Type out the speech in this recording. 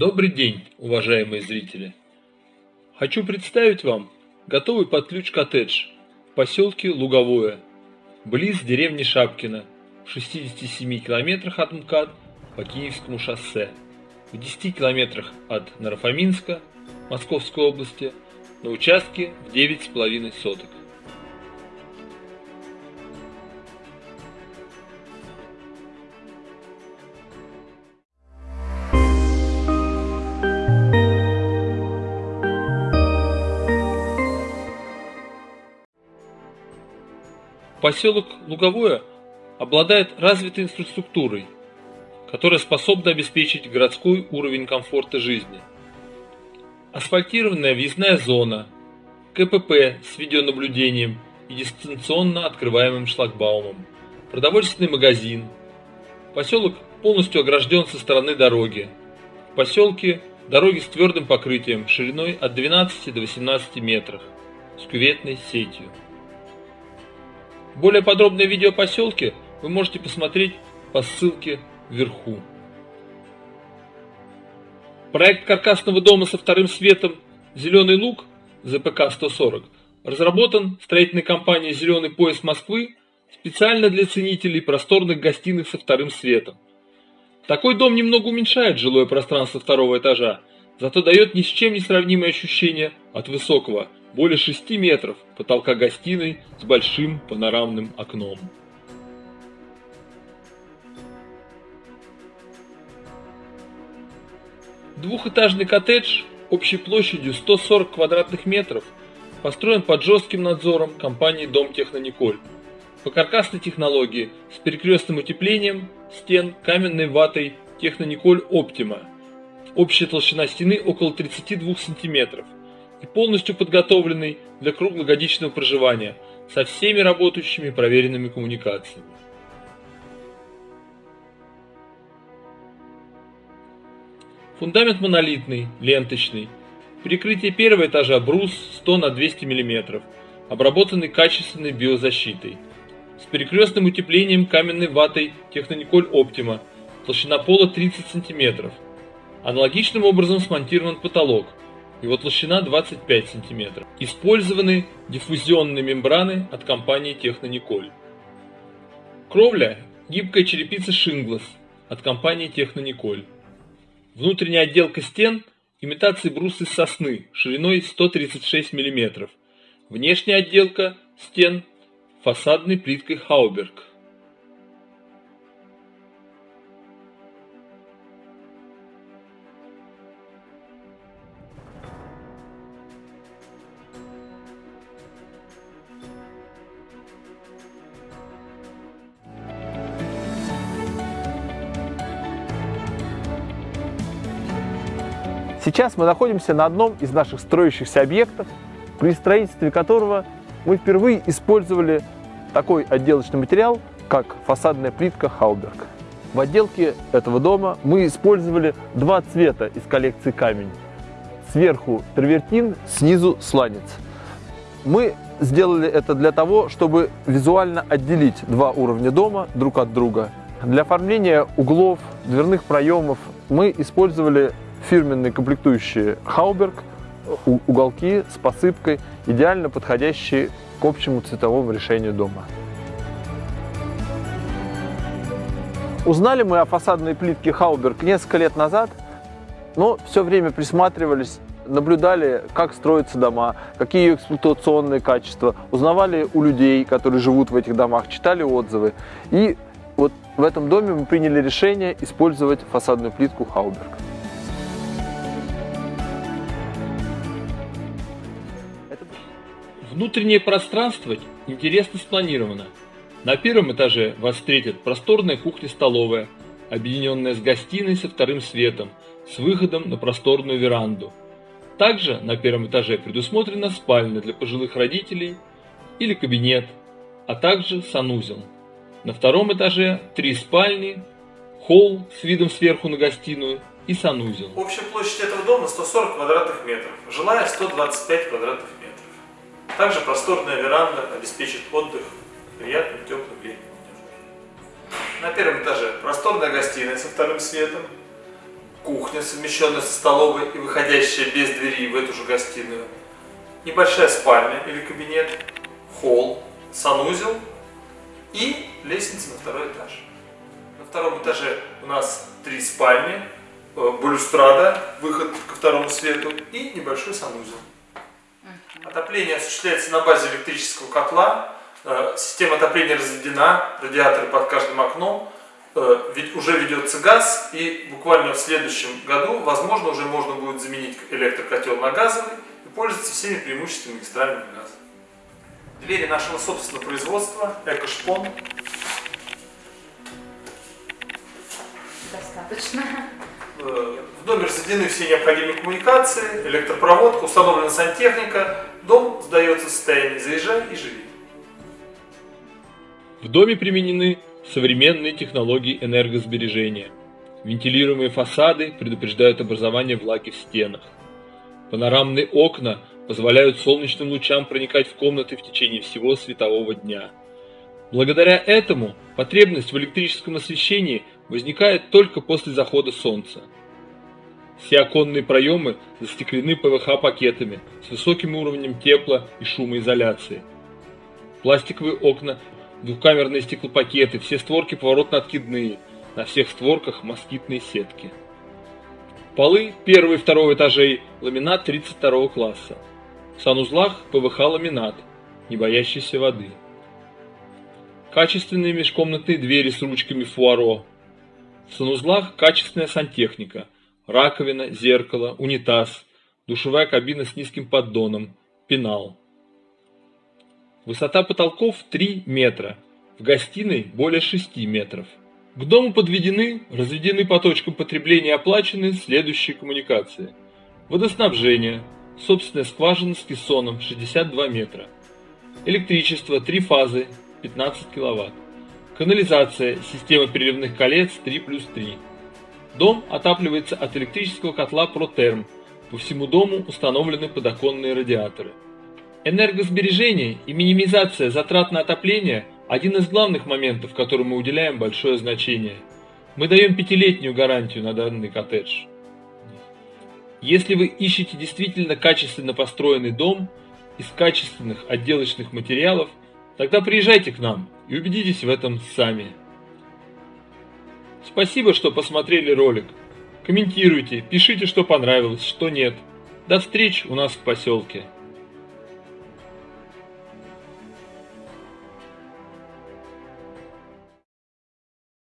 Добрый день, уважаемые зрители! Хочу представить вам готовый под ключ коттедж в поселке Луговое, близ деревни Шапкино, в 67 километрах от МКАД по Киевскому шоссе, в 10 километрах от Нарафаминска, Московской области, на участке в 9,5 соток. Поселок Луговое обладает развитой инфраструктурой, которая способна обеспечить городской уровень комфорта жизни. Асфальтированная въездная зона, КПП с видеонаблюдением и дистанционно открываемым шлагбаумом, продовольственный магазин. Поселок полностью огражден со стороны дороги. В поселке дороги с твердым покрытием шириной от 12 до 18 метров с кюветной сетью. Более подробное видео о поселке вы можете посмотреть по ссылке вверху. Проект каркасного дома со вторым светом «Зеленый луг» ЗПК-140 разработан строительной компанией «Зеленый пояс Москвы» специально для ценителей просторных гостиных со вторым светом. Такой дом немного уменьшает жилое пространство второго этажа, зато дает ни с чем не сравнимое ощущение от высокого – более 6 метров потолка гостиной с большим панорамным окном. Двухэтажный коттедж общей площадью 140 квадратных метров построен под жестким надзором компании Дом Технониколь по каркасной технологии с перекрестным утеплением стен каменной ватой Технониколь Оптима. Общая толщина стены около 32 сантиметров – и полностью подготовленный для круглогодичного проживания со всеми работающими проверенными коммуникациями. Фундамент монолитный, ленточный. Перекрытие первого этажа брус 100 на 200 мм, обработанный качественной биозащитой. С перекрестным утеплением каменной ватой Технониколь Оптима, толщина пола 30 см. Аналогичным образом смонтирован потолок – его толщина 25 см. Использованы диффузионные мембраны от компании Технониколь. Кровля – гибкая черепица Шинглас от компании Технониколь. Внутренняя отделка стен – имитации брус из сосны шириной 136 мм. Внешняя отделка стен – фасадной плиткой Хауберг. Сейчас мы находимся на одном из наших строящихся объектов, при строительстве которого мы впервые использовали такой отделочный материал, как фасадная плитка Хауберг. В отделке этого дома мы использовали два цвета из коллекции камень. Сверху травертин, снизу сланец. Мы сделали это для того, чтобы визуально отделить два уровня дома друг от друга. Для оформления углов, дверных проемов мы использовали фирменные комплектующие Хауберг, уголки с посыпкой, идеально подходящие к общему цветовому решению дома. Узнали мы о фасадной плитке Хауберг несколько лет назад, но все время присматривались, наблюдали, как строятся дома, какие ее эксплуатационные качества, узнавали у людей, которые живут в этих домах, читали отзывы. И вот в этом доме мы приняли решение использовать фасадную плитку Хауберг. Внутреннее пространство интересно спланировано. На первом этаже вас встретит просторная кухня-столовая, объединенная с гостиной со вторым светом, с выходом на просторную веранду. Также на первом этаже предусмотрена спальня для пожилых родителей или кабинет, а также санузел. На втором этаже три спальни, холл с видом сверху на гостиную и санузел. Общая площадь этого дома 140 квадратных метров, жилая 125 квадратных метров. Также просторная веранда обеспечит отдых приятным теплым летним. На первом этаже просторная гостиная со вторым светом, кухня, совмещенная со столовой и выходящая без двери в эту же гостиную, небольшая спальня или кабинет, холл, санузел и лестница на второй этаж. На втором этаже у нас три спальни, э, балюстрада, выход ко второму свету и небольшой санузел. Отопление осуществляется на базе электрического котла, э, система отопления разведена, радиаторы под каждым окном, э, ведь уже ведется газ, и буквально в следующем году, возможно, уже можно будет заменить электрокотел на газовый и пользоваться всеми преимуществами магистрального газа. Двери нашего собственного производства, Экошпон, Достаточно. Э, В доме разведены все необходимые коммуникации, электропроводка, установлена сантехника, дом сдается в состоянии «заезжай и живи». В доме применены современные технологии энергосбережения. Вентилируемые фасады предупреждают образование влаги в стенах. Панорамные окна позволяют солнечным лучам проникать в комнаты в течение всего светового дня. Благодаря этому потребность в электрическом освещении возникает только после захода солнца. Все оконные проемы застеклены ПВХ-пакетами с высоким уровнем тепла и шумоизоляции. Пластиковые окна, двухкамерные стеклопакеты, все створки поворотно-откидные, на всех створках москитные сетки. Полы первого и второго этажей ламинат 32 класса. В санузлах ПВХ-ламинат, не боящийся воды. Качественные межкомнатные двери с ручками фуаро. В санузлах качественная сантехника, раковина, зеркало, унитаз, душевая кабина с низким поддоном, пенал. Высота потолков 3 метра, в гостиной более 6 метров. К дому подведены, разведены по точкам потребления оплачены следующие коммуникации. Водоснабжение, собственная скважина с кессоном 62 метра. Электричество 3 фазы 15 киловатт. Канализация, система переливных колец 3 плюс 3. Дом отапливается от электрического котла Протерм. По всему дому установлены подоконные радиаторы. Энергосбережение и минимизация затрат на отопление – один из главных моментов, которым мы уделяем большое значение. Мы даем пятилетнюю гарантию на данный коттедж. Если вы ищете действительно качественно построенный дом из качественных отделочных материалов, тогда приезжайте к нам и убедитесь в этом сами. Спасибо, что посмотрели ролик. Комментируйте, пишите, что понравилось, что нет. До встречи у нас в поселке.